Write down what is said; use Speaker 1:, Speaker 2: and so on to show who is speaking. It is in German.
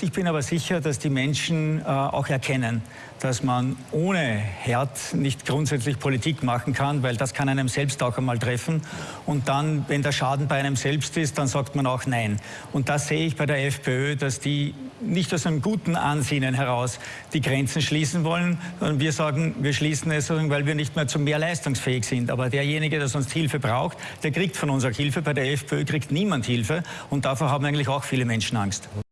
Speaker 1: Ich bin aber sicher, dass die Menschen äh, auch erkennen, dass man ohne Herd nicht grundsätzlich Politik machen kann, weil das kann einem selbst auch einmal treffen. Und dann, wenn der Schaden bei einem selbst ist, dann sagt man auch Nein. Und das sehe ich bei der FPÖ, dass die nicht aus einem guten Ansinnen heraus die Grenzen schließen wollen, sondern wir sagen, wir schließen es, weil wir nicht mehr zu mehr leistungsfähig sind. Aber derjenige, der sonst Hilfe braucht, der kriegt von uns auch Hilfe. Bei der FPÖ kriegt niemand Hilfe. Und davor haben eigentlich auch viele Menschen Angst.